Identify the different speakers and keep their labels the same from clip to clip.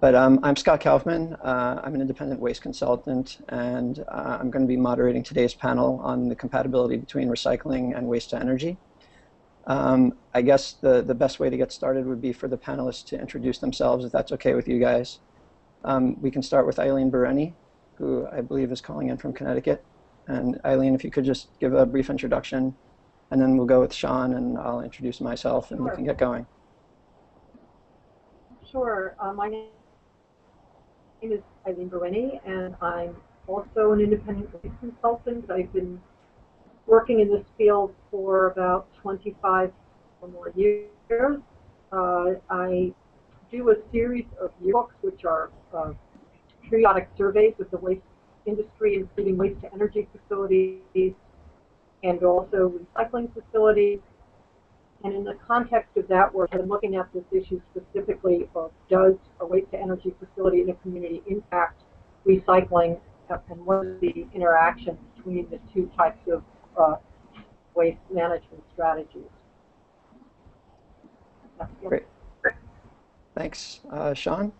Speaker 1: But um, I'm Scott Kaufman. Uh, I'm an independent waste consultant, and uh, I'm going to be moderating today's panel on the compatibility between recycling and waste to energy. Um, I guess the, the best way to get started would be for the panelists to introduce themselves, if that's okay with you guys. Um, we can start with Eileen Berenyi, who I believe is calling in from Connecticut. And Eileen, if you could just give a brief introduction, and then we'll go with Shawn, and I'll introduce myself, and sure. we can get going.
Speaker 2: Sure. Uh, my name name is Eileen Berenyi, and I'm also an independent consultant. I've been working in this field for about 25 or more years. Uh, I do a series of books, which are uh, periodic surveys of the waste industry, including waste to energy facilities and also recycling facilities. And in the context of that work, I'm looking at this issue specifically of does a waste to energy facility in a community impact recycling and what is the interaction between the two types of uh, waste management strategies.
Speaker 1: Great. Thanks. Uh, Shawn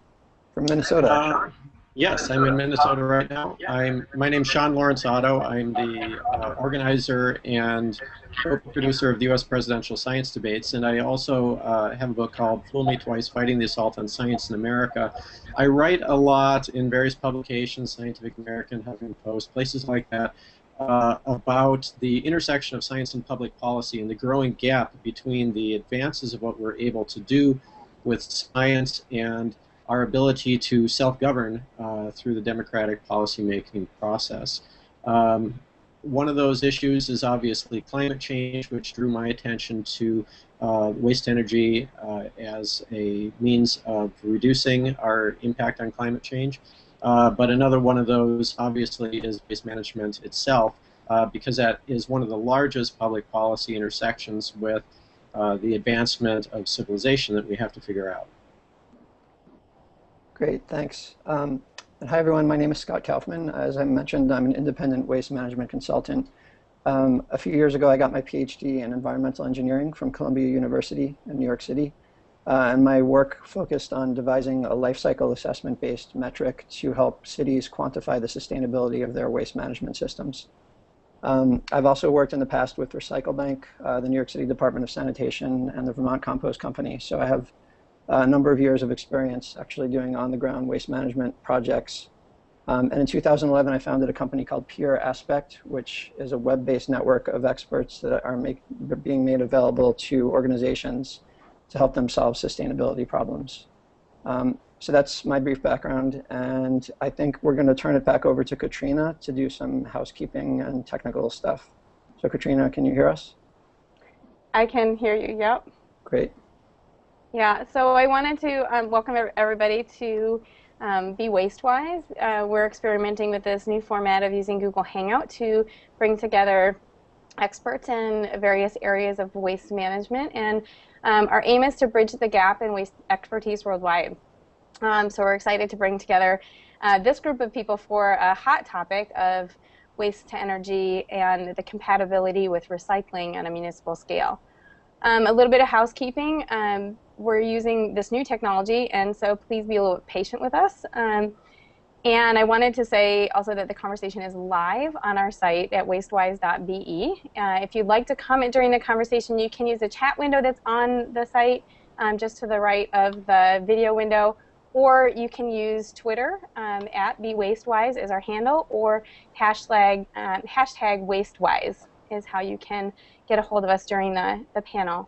Speaker 1: from Minnesota. Uh,
Speaker 3: Yes, I'm in Minnesota right now. I'm my name's Shawn Lawrence Otto. I'm the uh, organizer and co-producer of the U.S. presidential science debates, and I also uh, have a book called "Fool Me Twice: Fighting the Assault on Science in America." I write a lot in various publications, Scientific American, Huffington Post, places like that, uh, about the intersection of science and public policy and the growing gap between the advances of what we're able to do with science and our ability to self-govern uh, through the democratic policymaking process. Um, one of those issues is obviously climate change, which drew my attention to uh, waste energy uh, as a means of reducing our impact on climate change. Uh, but another one of those, obviously, is waste management itself, uh, because that is one of the largest public policy intersections with uh, the advancement of civilization that we have to figure out.
Speaker 1: Great, thanks. Um, hi, everyone. My name is Scott Kaufman. As I mentioned, I'm an independent waste management consultant. Um, a few years ago, I got my PhD in environmental engineering from Columbia University in New York City. Uh, and my work focused on devising a life cycle assessment-based metric to help cities quantify the sustainability of their waste management systems. Um, I've also worked in the past with Recyclebank, uh, the New York City Department of Sanitation, and the Vermont Compost Company. So I have a number of years of experience actually doing on-the-ground waste management projects. Um, and in 2011, I founded a company called Pure Aspect, which is a web-based network of experts that are make, being made available to organizations to help them solve sustainability problems. Um, so that's my brief background, and I think we're going to turn it back over to Katrina to do some housekeeping and technical stuff. So Katrina, can you hear us?
Speaker 4: I can hear you, yep.
Speaker 1: Great.
Speaker 4: Yeah, so I wanted to um, welcome everybody to um, Be Wastewise. Uh, we're experimenting with this new format of using Google Hangout to bring together experts in various areas of waste management, and um, our aim is to bridge the gap in waste expertise worldwide. Um, so we're excited to bring together uh, this group of people for a hot topic of waste to energy and the compatibility with recycling on a municipal scale. Um, a little bit of housekeeping. We're using this new technology, and so please be a little patient with us. Um, and I wanted to say also that the conversation is live on our site at wastewise.be. Uh, if you'd like to comment during the conversation, you can use the chat window that's on the site um, just to the right of the video window, or you can use Twitter um, at BeWastewise as our handle, or hashtag, um, hashtag WasteWise is how you can get a hold of us during the, the panel.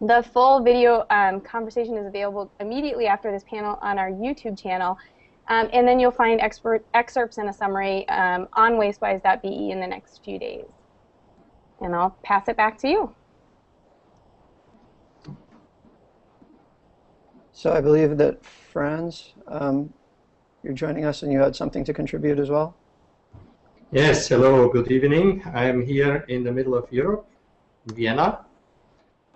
Speaker 4: The full video um, conversation is available immediately after this panel on our YouTube channel. Um, and then you'll find expert, excerpts and a summary um, on wastewise.be in the next few days. And I'll pass it back to you.
Speaker 1: So I believe that Franz, um, you're joining us and you had something to contribute as well?
Speaker 5: Yes, hello, good evening. I'm here in the middle of Europe, Vienna.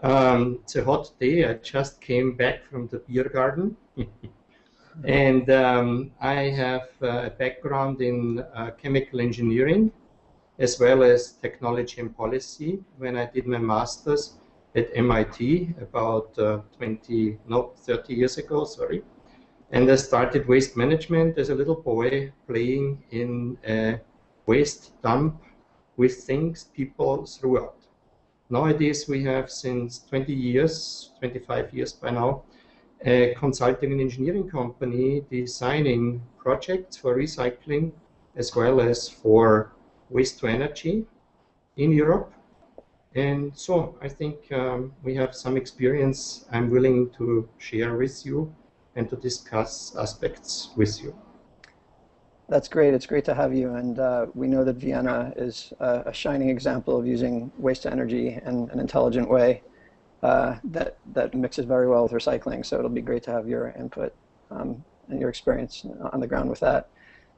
Speaker 5: Um, it's a hot day. I just came back from the beer garden. and um, I have uh, a background in uh, chemical engineering as well as technology and policy when I did my master's at MIT about uh, 20, no, 30 years ago, sorry. And I started waste management as a little boy, playing in a waste dump with things people threw out. Nowadays, we have since 20 years, 25 years by now, a consulting and engineering company designing projects for recycling as well as for waste to energy in Europe. And so I think um, we have some experience I'm willing to share with you and to discuss aspects with you.
Speaker 1: That's great. It's great to have you. And uh, we know that Vienna is a, a, shining example of using waste to energy in an intelligent way uh, that, that mixes very well with recycling. So it'll be great to have your input um, and your experience on the ground with that.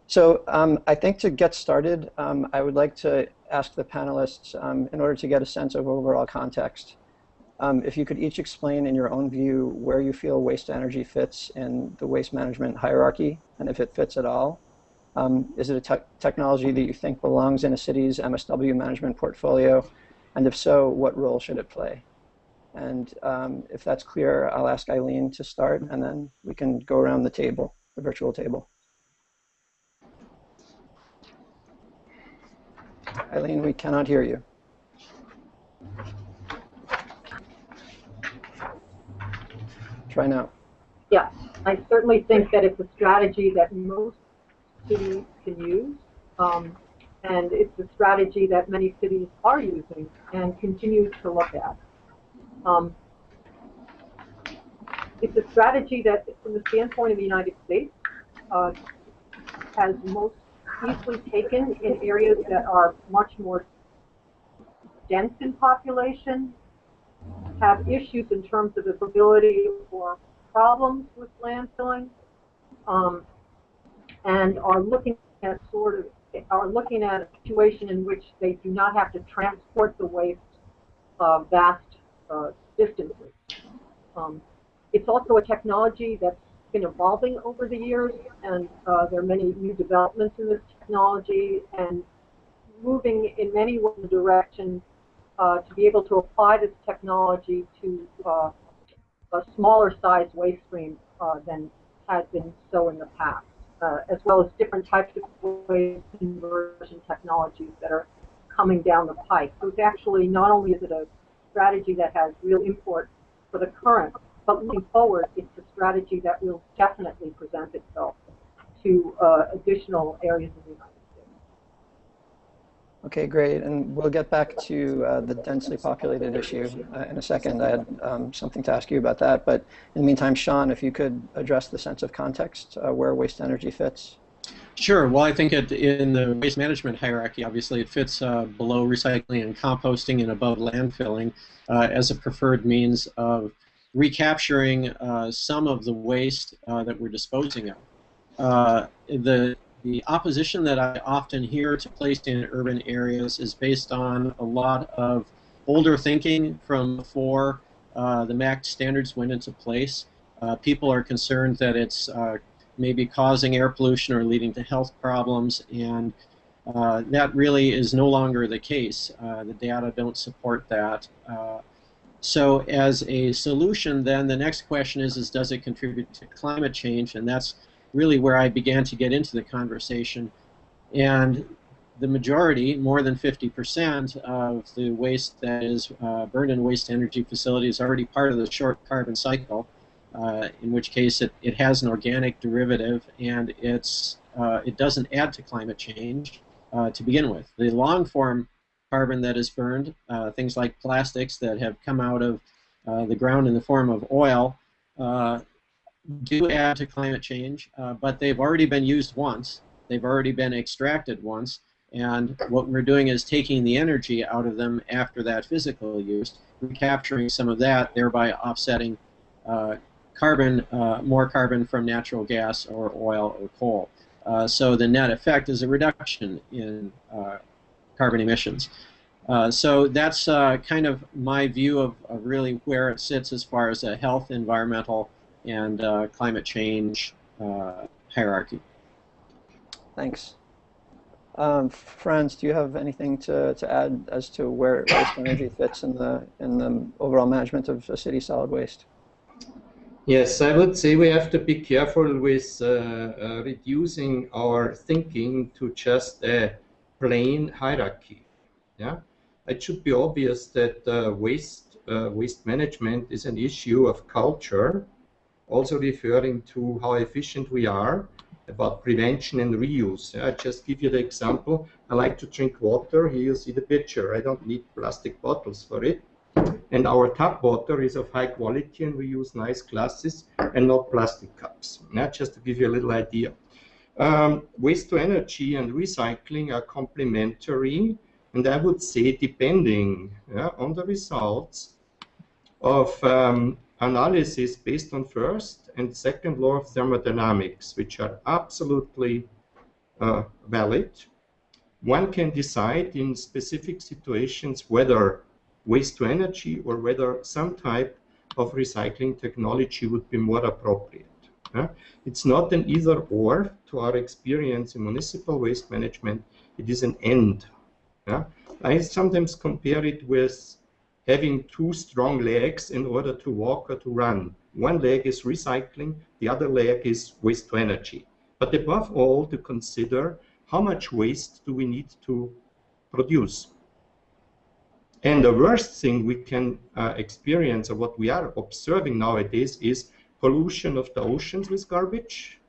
Speaker 1: So um, I think to get started, um, I would like to ask the panelists, um, in order to get a sense of overall context, um, if you could each explain in your own view where you feel waste energy fits in the waste management hierarchy, and if it fits at all. Um, is it a te technology that you think belongs in a city's MSW management portfolio? And if so, what role should it play? And um, if that's clear, I'll ask Eileen to start, and then we can go around the table, the virtual table. Eileen, we cannot hear you. Try now.
Speaker 2: Yes, I certainly think that it's a strategy that most cities can use. Um, and it's a strategy that many cities are using and continue to look at. Um, it's a strategy that, from the standpoint of the United States, uh, has most easily taken in areas that are much more dense in population, have issues in terms of ability or problems with landfilling, um, and are looking at sort of are looking at a situation in which they do not have to transport the waste uh, vast uh, distances. Um, it's also a technology that's been evolving over the years, and uh, there are many new developments in this technology, and moving in many ways in direction uh, to be able to apply this technology to uh, a smaller size waste stream uh, than has been so in the past, uh, as well as different types of conversion technologies that are coming down the pike. So it's actually not only is it a strategy that has real import for the current but looking forward, it's a strategy that will definitely present itself to uh, additional areas of the United.
Speaker 1: Okay, great. And we'll get back to uh, the densely populated issue uh, in a second. I had um, something to ask you about that. But in the meantime, Shawn, if you could address the sense of context uh, where waste energy fits.
Speaker 3: Sure. Well, I think it, in the waste management hierarchy, obviously, it fits uh, below recycling and composting and above landfilling uh, as a preferred means of recapturing uh, some of the waste that we're disposing of. The the opposition that I often hear to placed in urban areas is based on a lot of older thinking from before uh, the MACT standards went into place. Uh, people are concerned that it's uh, maybe causing air pollution or leading to health problems, and that really is no longer the case. the data don't support that. So as a solution, then the next question is, is does it contribute to climate change? And that's really where I began to get into the conversation. And the majority, more than 50% of the waste that is uh, burned in waste energy facilities is already part of the short carbon cycle, uh, in which case it, it has an organic derivative and it's, uh, it doesn't add to climate change uh, to begin with. The long form carbon that is burned, uh, things like plastics that have come out of uh, the ground in the form of oil, do add to climate change, uh, but they've already been used once. They've already been extracted once, and what we're doing is taking the energy out of them after that physical use, recapturing some of that, thereby offsetting uh, carbon, uh, more carbon from natural gas or oil or coal. so the net effect is a reduction in carbon emissions. Uh, so that's uh, kind of my view of, of, really where it sits as far as a health, environmental, and uh, climate change uh, hierarchy.
Speaker 1: Thanks. Um, Franz, do you have anything to, to add as to where waste energy fits in the in the overall management of city solid waste?
Speaker 5: Yes, I would say we have to be careful with uh, uh, reducing our thinking to just a plain hierarchy. Yeah, it should be obvious that uh, waste uh, waste management is an issue of culture, also referring to how efficient we are about prevention and reuse. I just give you the example. I like to drink water. Here you see the picture. I don't need plastic bottles for it. And our tap water is of high quality and we use nice glasses and not plastic cups. Yeah, just to give you a little idea. Um, waste to energy and recycling are complementary and I would say depending yeah, on the results of um, analysis based on first and second law of thermodynamics, which are absolutely uh, valid, one can decide in specific situations whether waste to energy or whether some type of recycling technology would be more appropriate. Uh, it's not an either or to our experience in municipal waste management, it is an end. I sometimes compare it with having two strong legs in order to walk or to run. One leg is recycling, the other leg is waste to energy. But above all, to consider how much waste do we need to produce. And the worst thing we can uh, experience, or what we are observing nowadays, is pollution of the oceans with garbage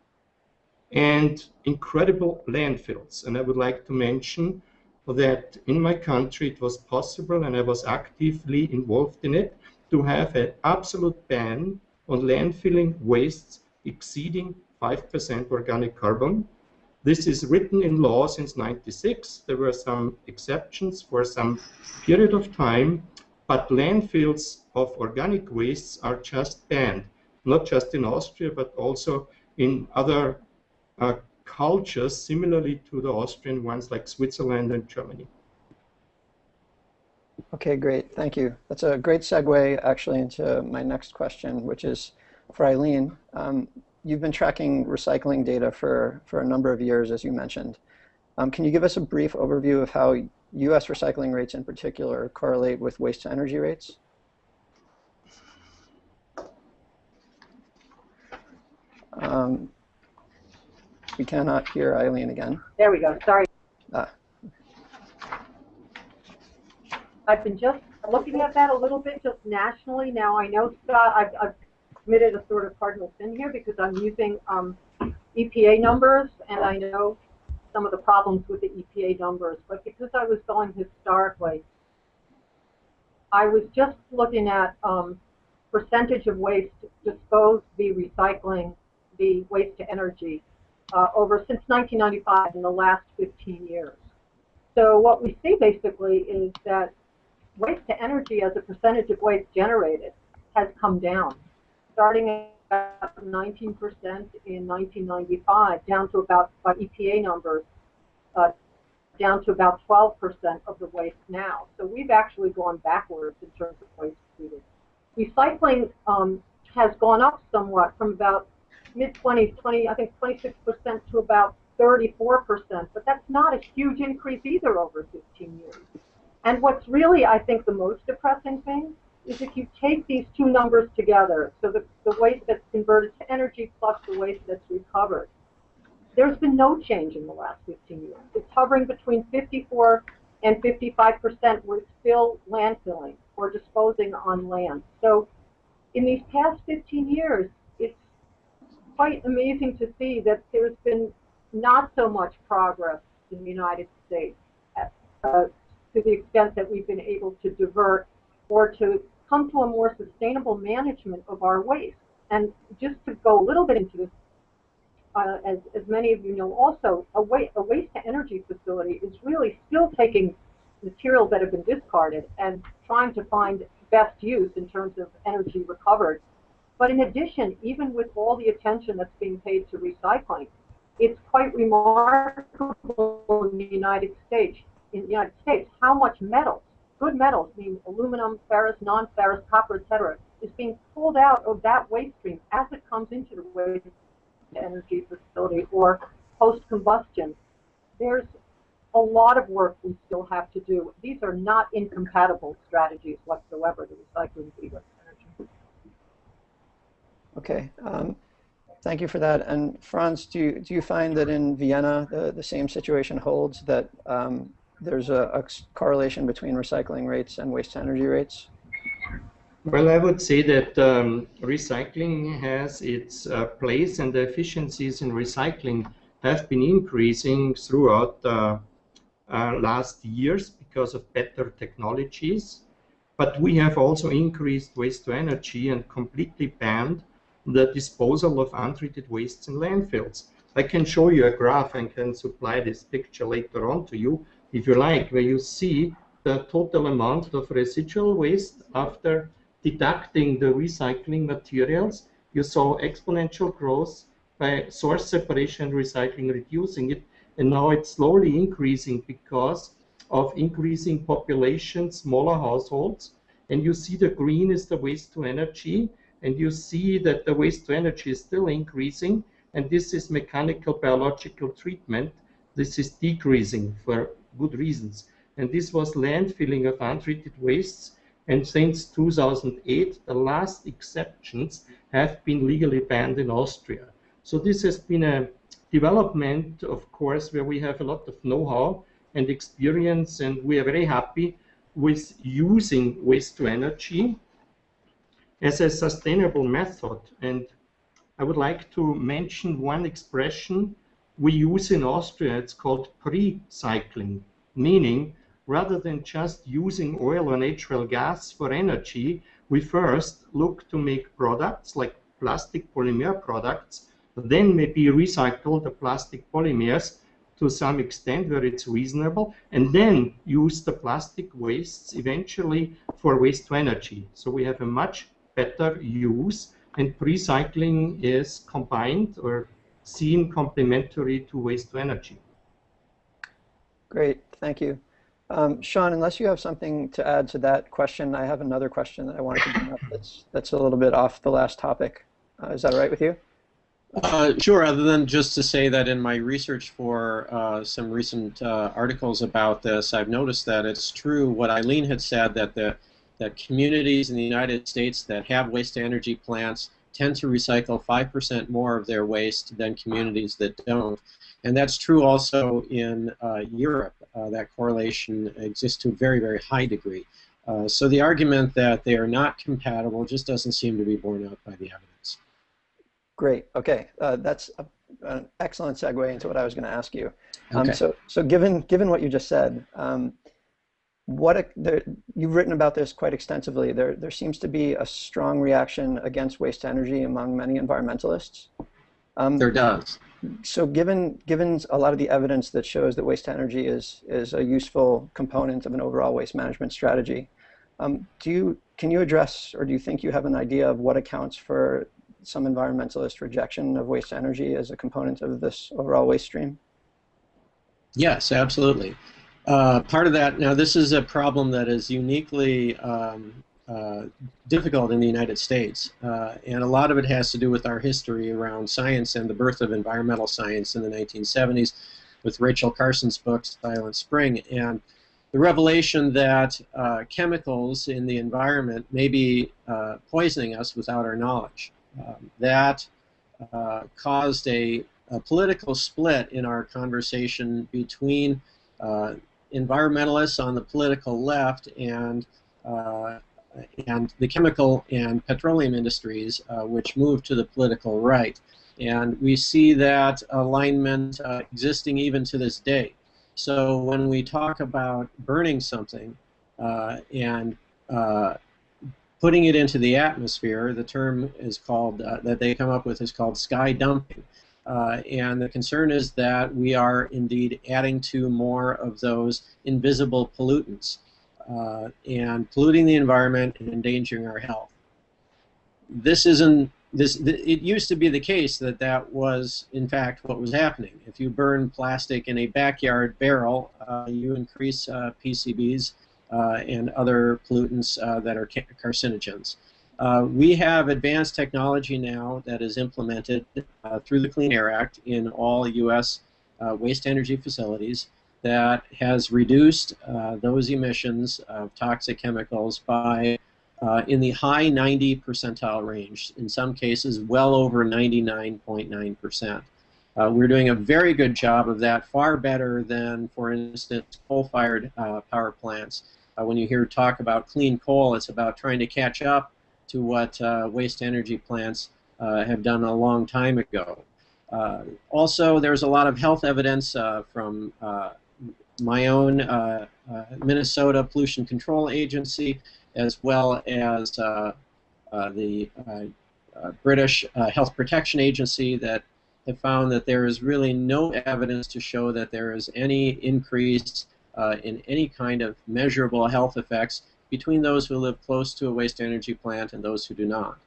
Speaker 5: and incredible landfills. And I would like to mention that in my country it was possible, and I was actively involved in it, to have an absolute ban on landfilling wastes exceeding 5% organic carbon this is written in law since 96. There were some exceptions for some period of time, but landfills of organic wastes are just banned, not just in Austria, but also in other uh, cultures similarly to the Austrian ones like Switzerland and Germany.
Speaker 1: Okay, great. Thank you. That's a great segue actually into my next question, which is for Eileen. Um, you've been tracking recycling data for, for a number of years, as you mentioned. Um, can you give us a brief overview of how U.S. recycling rates in particular correlate with waste to energy rates? Um, we cannot hear Eileen again.
Speaker 2: There we go. Sorry.
Speaker 1: Ah.
Speaker 2: I've been just looking at that a little bit just nationally. Now I know Scott, I've, I've committed a sort of cardinal sin here because I'm using um, EPA numbers, and I know some of the problems with the EPA numbers. But because I was going historically, I was just looking at um, percentage of waste disposed via recycling, the waste to energy, uh, over since 1995 in the last 15 years. So what we see basically is that waste to energy as a percentage of waste generated has come down starting at 19% in 1995, down to about, by EPA numbers, uh, down to about 12% of the waste now. So we've actually gone backwards in terms of waste treated. Recycling um, has gone up somewhat from about mid 20s, 20, I think 26% to about 34%, but that's not a huge increase either over 15 years. And what's really, I think, the most depressing thing is if you take these two numbers together, so the, the waste that's converted to energy plus the waste that's recovered, there's been no change in the last 15 years. It's hovering between 54 and 55 percent. We're still landfilling or disposing on land. So in these past 15 years, quite amazing to see that there's been not so much progress in the United States uh, to the extent that we've been able to divert or to come to a more sustainable management of our waste. And just to go a little bit into this, uh, as, as many of you know also, a, wa a waste to energy facility is really still taking materials that have been discarded and trying to find best use in terms of energy recovered. But in addition, even with all the attention that's being paid to recycling, it's quite remarkable in the United States, in the United States, how much metals, good metals, meaning aluminum, ferrous, non-ferrous, copper, etc., is being pulled out of that waste stream as it comes into the waste energy facility or post-combustion. There's a lot of work we still have to do. These are not incompatible strategies whatsoever, the recycling energy.
Speaker 1: Okay. Um, thank you for that. And Franz, do you, do you find that in Vienna the, the same situation holds that um, there's a, a correlation between recycling rates and waste energy rates?
Speaker 5: Well, I would say that um, recycling has its uh, place and the efficiencies in recycling have been increasing throughout uh, uh, last years because of better technologies. But we have also increased waste to energy and completely banned the disposal of untreated wastes in landfills. I can show you a graph and can supply this picture later on to you if you like, where you see the total amount of residual waste after deducting the recycling materials. You saw exponential growth by source separation recycling, reducing it, and now it's slowly increasing because of increasing population, smaller households, and you see the green is the waste to energy, and you see that the waste to energy is still increasing, and this is mechanical biological treatment. This is decreasing for good reasons. And this was landfilling of untreated wastes. And since 2008, the last exceptions have been legally banned in Austria. So this has been a development, of course, where we have a lot of know-how and experience, and we are very happy with using waste to energy as a sustainable method. And I would like to mention one expression we use in Austria. It's called pre-cycling meaning rather than just using oil or natural gas for energy, we first look to make products like plastic polymer products, then maybe recycle the plastic polymers to some extent where it's reasonable, and then use the plastic wastes eventually for waste to energy. So we have a much better use, and recycling is combined or seen complementary to waste to energy.
Speaker 1: Great, thank you. Um, Shawn, unless you have something to add to that question, I have another question that I wanted to bring up that's, that's a little bit off the last topic. Uh, is that all right with you?
Speaker 3: Uh, sure, other than just to say that in my research for uh, some recent uh, articles about this, I've noticed that it's true what Eileen had said, that the that communities in the United States that have waste-to-energy plants tend to recycle 5% more of their waste than communities that don't. And that's true also in uh, Europe. Uh, that correlation exists to a very, very high degree. Uh, so the argument that they are not compatible just doesn't seem to be borne out by the evidence.
Speaker 1: Great. Okay, uh, that's a, an excellent segue into what I was going to ask you. Um,
Speaker 3: Okay.
Speaker 1: So, so given given what you just said, um, what a, there, you've written about this quite extensively. There there seems to be a strong reaction against waste energy among many environmentalists. Um,
Speaker 3: There does.
Speaker 1: so given given a lot of the evidence that shows that waste energy is is a useful component of an overall waste management strategy, um, do you can you address or do you think you have an idea of what accounts for some environmentalist rejection of waste energy as a component of this overall waste stream?
Speaker 3: Yes, absolutely. Uh, part of that, now this is a problem that is uniquely um, uh, difficult in the United States, uh, and a lot of it has to do with our history around science and the birth of environmental science in the 1970s with Rachel Carson's book, Silent Spring, and the revelation that uh, chemicals in the environment may be uh, poisoning us without our knowledge. Um, that caused a, a political split in our conversation between uh, environmentalists on the political left and uh, and the chemical and petroleum industries, uh, which moved to the political right. And we see that alignment uh, existing even to this day. So when we talk about burning something uh, and uh, putting it into the atmosphere, the term is called uh, that they come up with is called sky dumping. Uh, and the concern is that we are indeed adding to more of those invisible pollutants uh, and polluting the environment and endangering our health. This isn't this. Th it used to be the case that that was in fact what was happening. If you burn plastic in a backyard barrel, uh, you increase uh, PCBs uh, and other pollutants uh, that are ca carcinogens. Uh, we have advanced technology now that is implemented uh, through the Clean Air Act in all U.S. Uh, waste energy facilities that has reduced uh, those emissions of toxic chemicals by uh, in the high 90 percentile range, in some cases well over 99.9%. Uh, we're doing a very good job of that, far better than, for instance, coal-fired power plants. When you hear talk about clean coal, it's about trying to catch up to what uh, waste energy plants uh, have done a long time ago. also, there's a lot of health evidence from my own Minnesota Pollution Control Agency as well as uh, uh, the uh, British Health Protection Agency that have found that there is really no evidence to show that there is any increase in any kind of measurable health effects between those who live close to a waste energy plant and those who do not.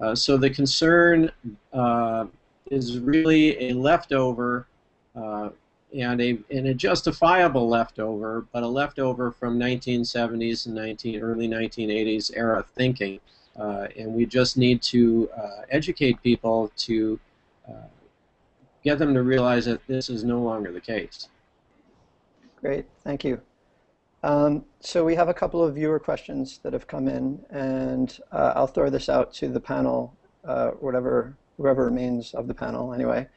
Speaker 3: Uh, so the concern uh, is really a leftover uh, and a, and a justifiable leftover, but a leftover from 1970s and 19, early 1980s era thinking. Uh, and we just need to uh, educate people to uh, get them to realize that this is no longer the case.
Speaker 1: Great, thank you. Um, so we have a couple of viewer questions that have come in, and uh, I'll throw this out to the panel, uh, whatever, whoever remains of the panel anyway.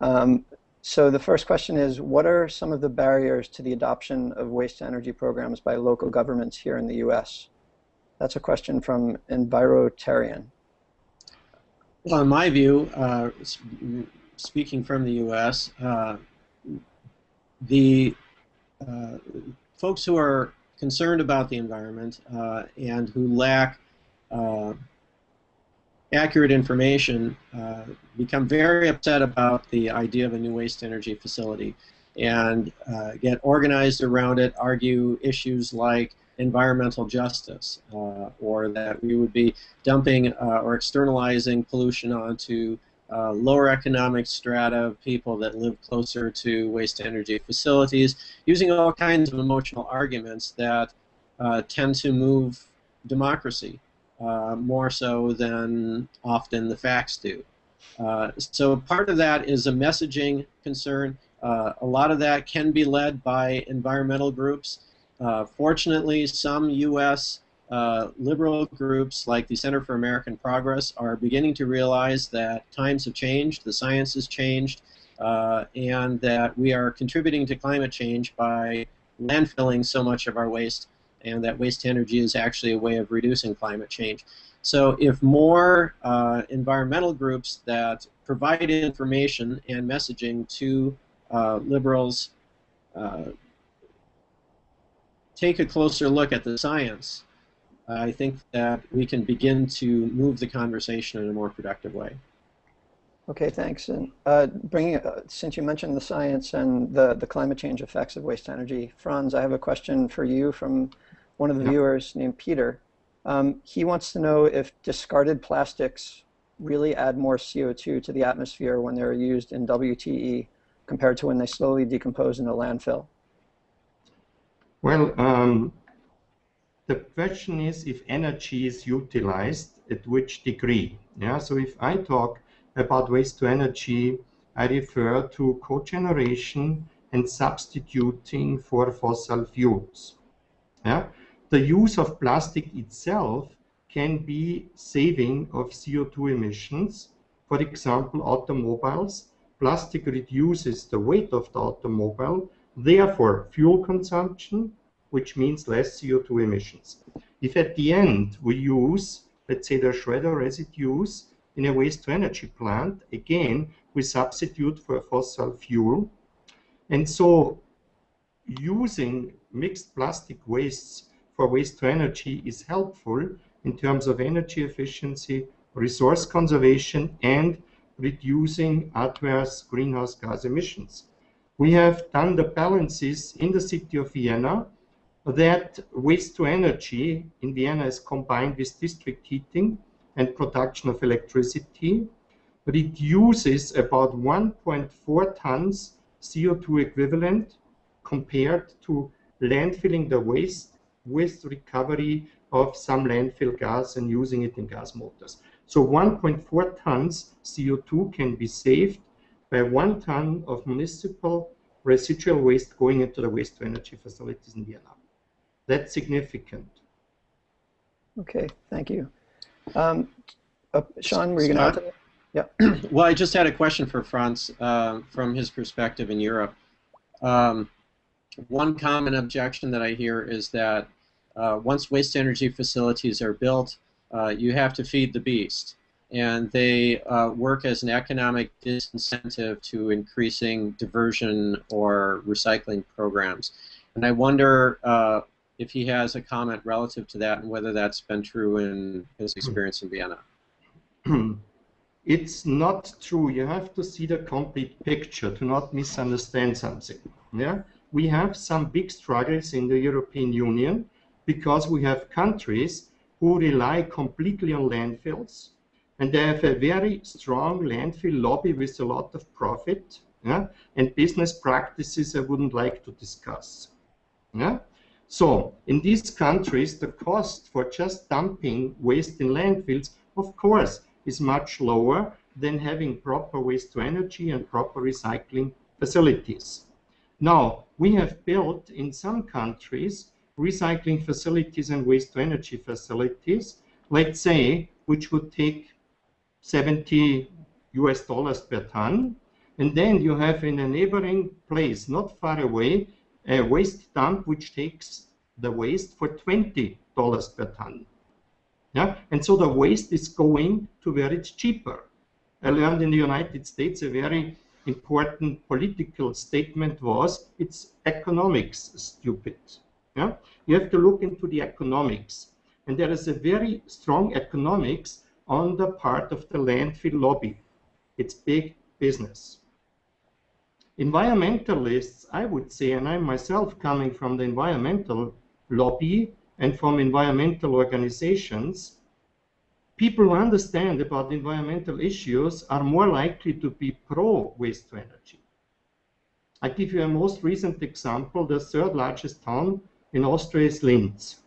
Speaker 1: Um, so the first question is, what are some of the barriers to the adoption of waste energy programs by local governments here in the U.S.? That's a question from Envirotarian.
Speaker 3: Well, in my view, uh, speaking from the U.S., uh, the uh, folks who are concerned about the environment uh, and who lack uh, accurate information uh, become very upset about the idea of a new waste energy facility and uh, get organized around it, argue issues like environmental justice uh, or that we would be dumping uh, or externalizing pollution onto uh, lower economic strata of people that live closer to waste energy facilities, using all kinds of emotional arguments that uh, tend to move democracy uh, more so than often the facts do. Uh, so part of that is a messaging concern. Uh, a lot of that can be led by environmental groups. Uh, fortunately, some U.S. Uh, liberal groups like the Center for American Progress are beginning to realize that times have changed, the science has changed, uh, and that we are contributing to climate change by landfilling so much of our waste and that waste energy is actually a way of reducing climate change. So if more uh, environmental groups that provide information and messaging to uh, liberals uh, take a closer look at the science, I think that we can begin to move the conversation in a more productive way.
Speaker 1: Okay, thanks. And uh, bringing, uh, since you mentioned the science and the, the climate change effects of waste energy, Franz, I have a question for you from one of the viewers named Peter. Um, he wants to know if discarded plastics really add more CO2 to the atmosphere when they're used in WTE compared to when they slowly decompose in a landfill.
Speaker 5: Well, um, the question is if energy is utilized at which degree. Yeah, so if I talk about waste to energy, I refer to cogeneration and substituting for fossil fuels. Yeah, the use of plastic itself can be saving of CO2 emissions. For example, automobiles. Plastic reduces the weight of the automobile, therefore fuel consumption, which means less CO2 emissions. If at the end we use, let's say, the shredder residues in a waste-to-energy plant, again, we substitute for fossil fuel. And so using mixed plastic wastes for waste to energy is helpful in terms of energy efficiency, resource conservation, and reducing adverse greenhouse gas emissions. We have done the balances in the city of Vienna that waste to energy in Vienna is combined with district heating and production of electricity. Reduces about 1.4 tons CO2 equivalent compared to landfilling the waste with recovery of some landfill gas and using it in gas motors. So 1.4 tons CO2 can be saved by one ton of municipal residual waste going into the waste to energy facilities in Vienna. That's significant.
Speaker 1: Okay, thank you. Um, uh, Shawn, were you going to add to that?
Speaker 3: Well, I just had a question for Franz uh, from his perspective in Europe. Um, one common objection that I hear is that uh, once waste energy facilities are built, uh, you have to feed the beast. And they uh, work as an economic disincentive to increasing diversion or recycling programs. And I wonder uh, if he has a comment relative to that and whether that's been true in his experience in Vienna.
Speaker 5: it's not true. You have to see the complete picture to not misunderstand something. Yeah, we have some big struggles in the European Union because we have countries who rely completely on landfills, and they have a very strong landfill lobby with a lot of profit. Yeah, and business practices I wouldn't like to discuss. Yeah. So in these countries, the cost for just dumping waste in landfills, of course, is much lower than having proper waste to energy and proper recycling facilities. Now, we have built in some countries recycling facilities and waste to energy facilities, let's say, which would take 70 US dollars per ton. And then you have in a neighboring place, not far away, a waste dump which takes the waste for $20 per ton. Yeah? And so the waste is going to where it's cheaper. I learned in the United States a very important political statement was it's economics stupid. Yeah? You have to look into the economics. And there is a very strong economics on the part of the landfill lobby. It's big business. Environmentalists, I would say, and I'm myself coming from the environmental lobby, and from environmental organizations, people who understand about environmental issues are more likely to be pro waste to energy. I give you a most recent example. The third largest town in Austria is Linz.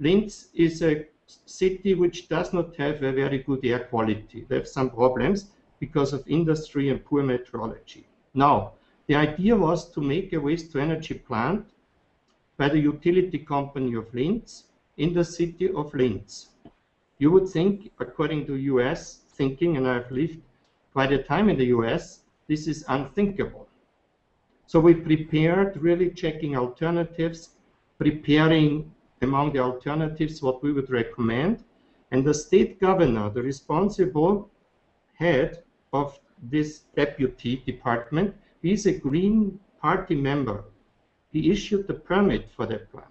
Speaker 5: Linz is a city which does not have a very good air quality. They have some problems because of industry and poor meteorology. Now, the idea was to make a waste to energy plant by the utility company of Linz in the city of Linz. You would think, according to US thinking, and I've lived quite a time in the US, this is unthinkable. So we prepared, really checking alternatives, preparing among the alternatives what we would recommend. And the state governor, the responsible head of this deputy department, is a Green Party member he issued the permit for that plant.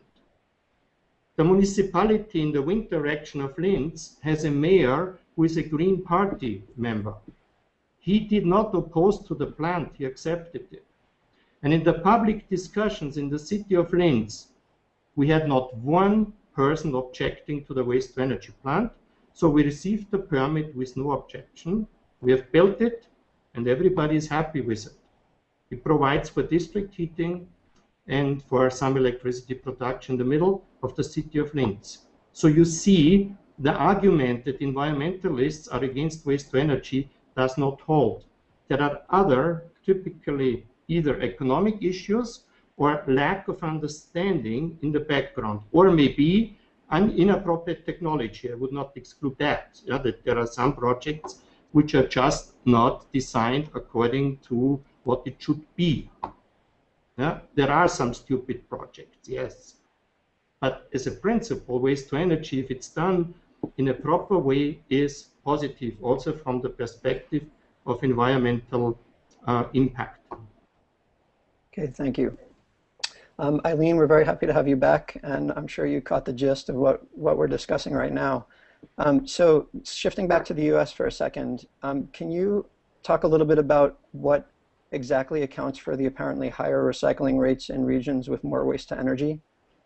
Speaker 5: The municipality in the wind direction of Linz has a mayor who is a Green Party member. He did not oppose to the plant, he accepted it. And in the public discussions in the city of Linz, we had not one person objecting to the waste to energy plant. So we received the permit with no objection. We have built it and everybody is happy with it. It provides for district heating, and for some electricity production in the middle of the city of Linz. So you see the argument that environmentalists are against waste to energy does not hold. There are other, typically either economic issues or lack of understanding in the background, or maybe an inappropriate technology. I would not exclude that, yeah, that there are some projects which are just not designed according to what it should be. Yeah? There are some stupid projects, yes. But as a principle, waste to energy, if it's done in a proper way, is positive, also from the perspective of environmental uh, impact.
Speaker 1: Okay, thank you. Um, Eileen, we're very happy to have you back, and I'm sure you caught the gist of what, what we're discussing right now. Um, so shifting back to the US for a second, um, can you talk a little bit about what exactly accounts for the apparently higher recycling rates in regions with more waste to energy?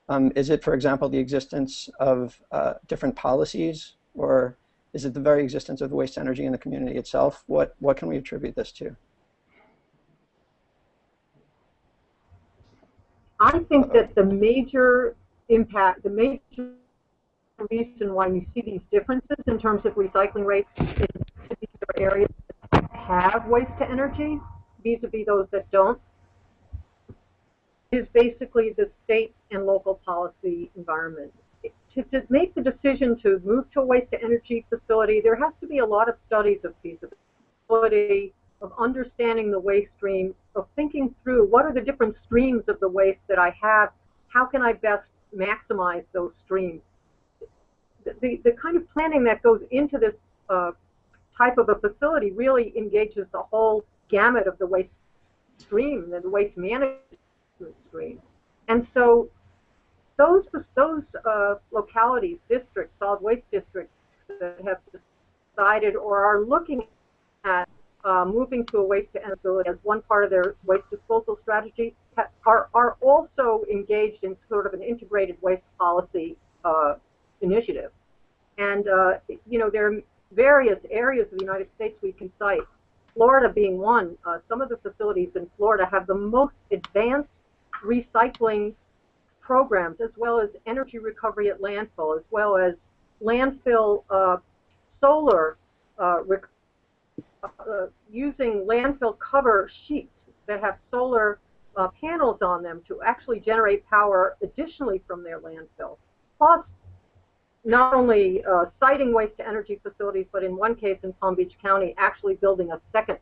Speaker 1: Um, is it, for example, the existence of uh, different policies, or is it the very existence of the waste energy in the community itself? What, what can we attribute this to?
Speaker 2: I think that the major impact, the major reason why you see these differences in terms of recycling rates in particular areas that have waste to energy vis-a-vis those that don't is basically the state and local policy environment. to, to make the decision to move to a waste to energy facility, there has to be a lot of studies of feasibility, of understanding the waste stream, of thinking through what are the different streams of the waste that I have, how can I best maximize those streams. The, the, kind of planning that goes into this uh, type of a facility really engages the whole gamut of the waste stream, and the waste management stream. And so those those uh, localities, districts, solid waste districts that have decided or are looking at uh, moving to a waste to energy as one part of their waste disposal strategy are, are also engaged in sort of an integrated waste policy uh, initiative. And, uh, you know, there are various areas of the United States we can cite, Florida being one. Uh, some of the facilities in Florida have the most advanced recycling programs, as well as energy recovery at landfill, as well as landfill uh, solar uh, uh, using landfill cover sheets that have solar uh, panels on them to actually generate power additionally from their landfill. Plus, not only uh, siting waste to energy facilities, but in one case in Palm Beach County, actually building a second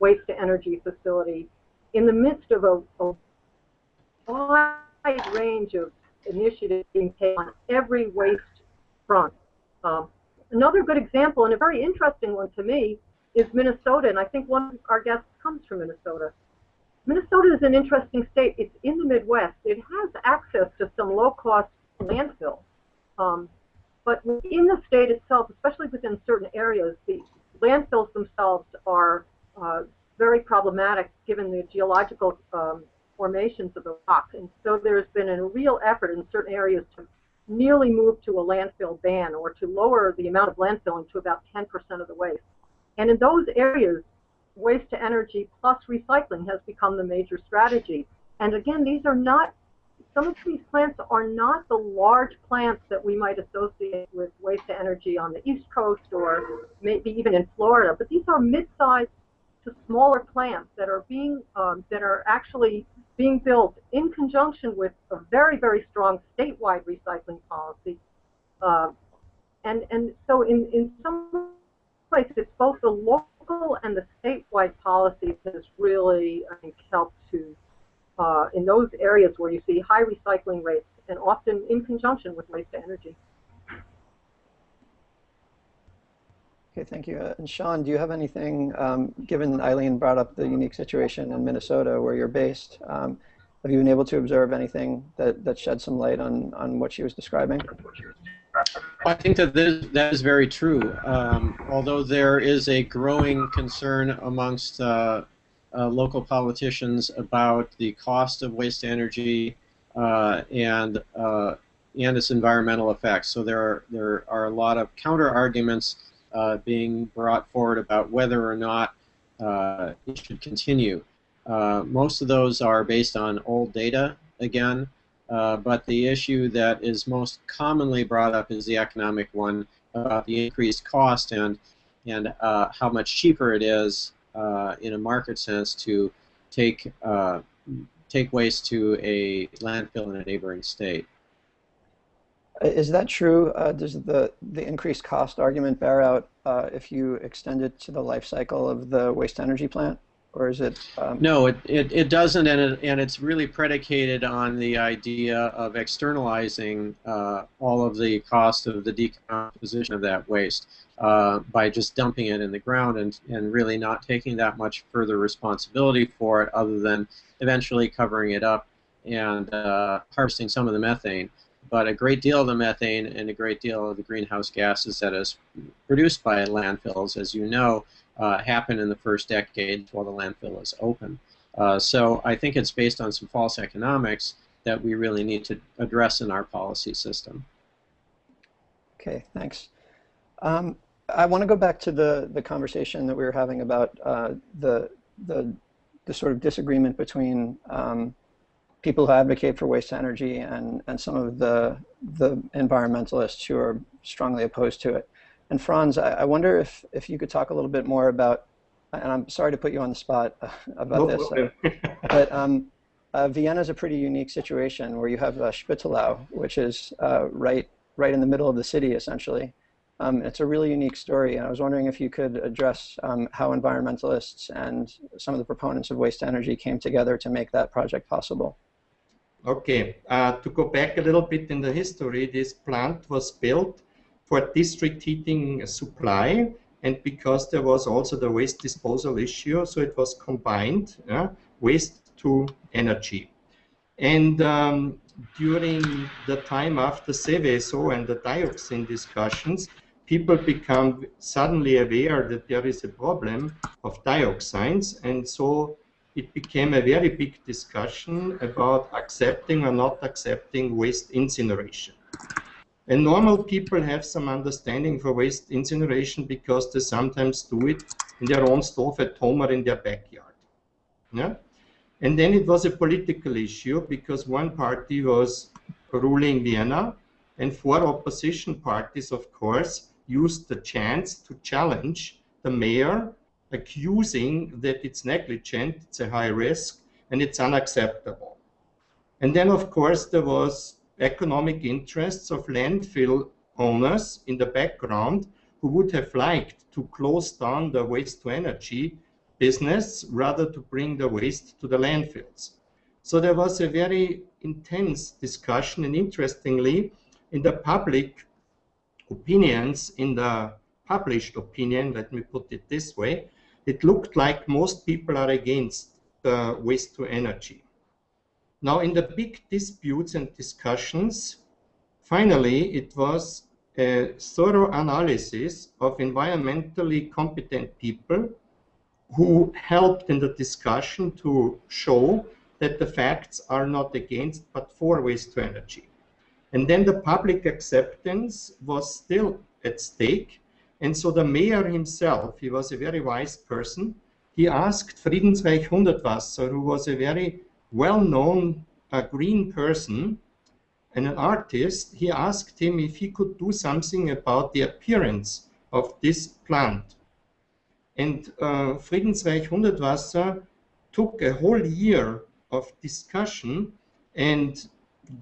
Speaker 2: waste to energy facility in the midst of a, a wide range of initiatives being taken on every waste front. Um, another good example, and a very interesting one to me, is Minnesota, and I think one of our guests comes from Minnesota. Minnesota is an interesting state. It's in the Midwest. It has access to some low-cost landfill. Um, but in the state itself, especially within certain areas, the landfills themselves are uh, very problematic given the geological um, formations of the rock. And so there's been a real effort in certain areas to nearly move to a landfill ban or to lower the amount of landfilling to about 10% of the waste. And in those areas, waste to energy plus recycling has become the major strategy. And again, these are not, some of these plants are not the large plants that we might associate with waste to energy on the East Coast or maybe even in Florida, but these are mid-sized to smaller plants that are being, um, that are actually being built in conjunction with a very, very strong statewide recycling policy. Uh, and, and so in, in some places it's both the local and the statewide policies has really, I think, helped to, uh, in those areas where you see high recycling rates and often in conjunction with waste to energy.
Speaker 1: Okay, thank you. Uh, and Shawn, do you have anything, um, given Eileen brought up the unique situation in Minnesota where you're based, um, have you been able to observe anything that, that shed some light on, on what she was describing?
Speaker 3: I think that this, that is very true. Um, although there is a growing concern amongst uh, uh, local politicians about the cost of waste energy uh, and uh, and its environmental effects. So there are there are a lot of counter arguments uh, being brought forward about whether or not uh, it should continue. most of those are based on old data again. But the issue that is most commonly brought up is the economic one about the increased cost and and how much cheaper it is uh, in a market sense to take uh, take waste to a landfill in a neighboring state.
Speaker 1: Uh, is that true? does the the increased cost argument bear out if you extend it to the life cycle of the waste energy plant? Or is it? Um...
Speaker 3: No, it, it, it doesn't, and, it, and it's really predicated on the idea of externalizing uh, all of the cost of the decomposition of that waste uh, by just dumping it in the ground and, and really not taking that much further responsibility for it other than eventually covering it up and uh, harvesting some of the methane. But a great deal of the methane and a great deal of the greenhouse gases that is produced by landfills, as you know, uh, happen in the first decade while the landfill is open. Uh, so I think it's based on some false economics that we really need to address in our policy system.
Speaker 1: Okay, thanks. Um, I want to go back to the, the conversation that we were having about uh, the, the, the sort of disagreement between um, people who advocate for waste energy and, and some of the, the environmentalists who are strongly opposed to it. And Franz, I, I, wonder if, if you could talk a little bit more about, and I'm sorry to put you on the spot uh, about this, uh, but um, uh, Vienna is a pretty unique situation where you have uh, Spittelau, which is uh, right right in the middle of the city, essentially. Um, it's a really unique story, and I was wondering if you could address um, how environmentalists and some of the proponents of waste energy came together to make that project possible.
Speaker 5: Okay, uh, to go back a little bit in the history, this plant was built for district heating supply, and because there was also the waste disposal issue, so it was combined, waste to energy. And um, during the time after Seveso and the dioxin discussions, people become suddenly aware that there is a problem of dioxins, and so it became a very big discussion about accepting or not accepting waste incineration. And normal people have some understanding for waste incineration because they sometimes do it in their own stove at home or in their backyard. Yeah? And then it was a political issue because one party was ruling Vienna and four opposition parties, of course, used the chance to challenge the mayor, accusing that it's negligent, it's a high risk, and it's unacceptable. And then, of course, there was economic interests of landfill owners in the background who would have liked to close down the waste to energy business rather to bring the waste to the landfills. So there was a very intense discussion and interestingly in the public opinions, in the published opinion, let me put it this way, it looked like most people are against the waste to energy. Now, in the big disputes and discussions, finally, it was a thorough analysis of environmentally competent people who helped in the discussion to show that the facts are not against but for waste to energy. And then the public acceptance was still at stake. And so the mayor himself, he was a very wise person, he asked Friedensreich Hundertwasser, who was a very well-known uh, green person and an artist, he asked him if he could do something about the appearance of this plant. And uh, Friedensreich Hundertwasser took a whole year of discussion and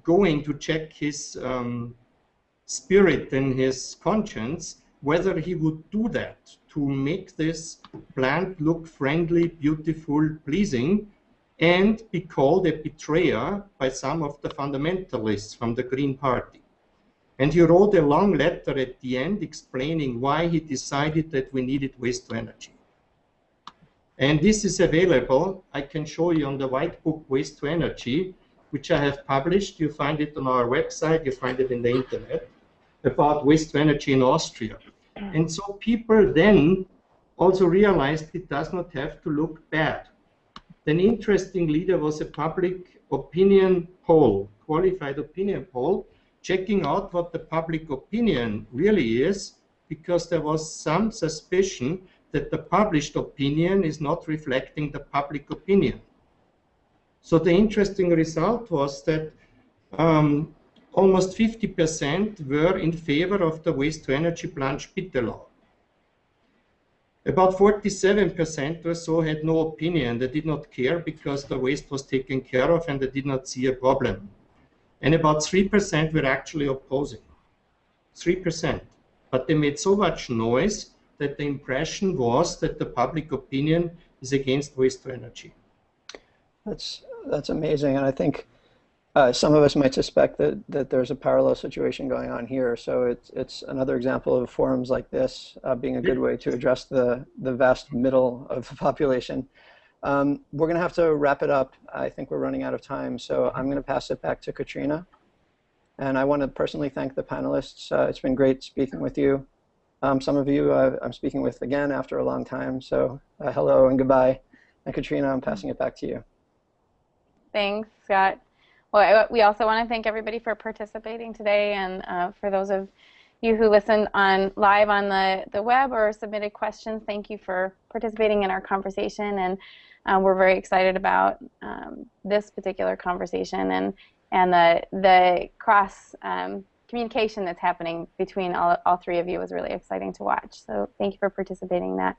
Speaker 5: going to check his um, spirit and his conscience whether he would do that to make this plant look friendly, beautiful, pleasing, and be called a betrayer by some of the fundamentalists from the Green Party. And he wrote a long letter at the end explaining why he decided that we needed waste to energy. And this is available. I can show you on the white book Waste to Energy which I have published. You find it on our website, you find it in the internet, about waste to energy in Austria. And so people then also realized it does not have to look bad. Then interesting leader was a public opinion poll, qualified opinion poll, checking out what the public opinion really is, because there was some suspicion that the published opinion is not reflecting the public opinion. So the interesting result was that um, almost 50% were in favor of the waste to energy plant Spittelau. About 47% or so had no opinion. They did not care because the waste was taken care of and they did not see a problem. And about 3% were actually opposing. 3%. But they made so much noise that the impression was that the public opinion is against waste to energy.
Speaker 1: That's that's amazing, and I think uh, some of us might suspect that that there's a parallel situation going on here. So it's it's another example of forums like this uh, being a good way to address the the vast middle of the population. Um, we're going to have to wrap it up. I think we're running out of time, so I'm going to pass it back to Katrina. And I want to personally thank the panelists. Uh, it's been great speaking with you. Um, some of you uh, I'm speaking with again after a long time, so uh, hello and goodbye. And Katrina, I'm passing it back to you.
Speaker 4: Thanks, Scott. Well, we also want to thank everybody for participating today, and uh, for those of you who listened on live on the, the web or submitted questions, thank you for participating in our conversation. And uh, we're very excited about um, this particular conversation and and the the cross um, communication that's happening between all, all three of you is really exciting to watch. So thank you for participating in that.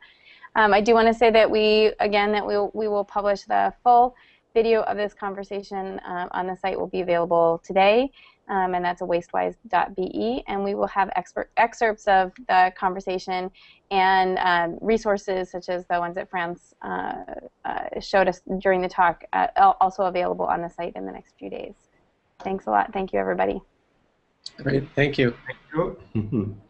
Speaker 4: Um, I do want to say that we again that we we will publish the full video of this conversation um, on the site will be available today, um, and that's a wastewise.be. And we will have expert excerpts of the conversation and um, resources such as the ones that Franz uh, uh, showed us during the talk, uh, also available on the site in the next few days. Thanks a lot. Thank you, everybody.
Speaker 3: Great. Thank you.
Speaker 5: Thank you.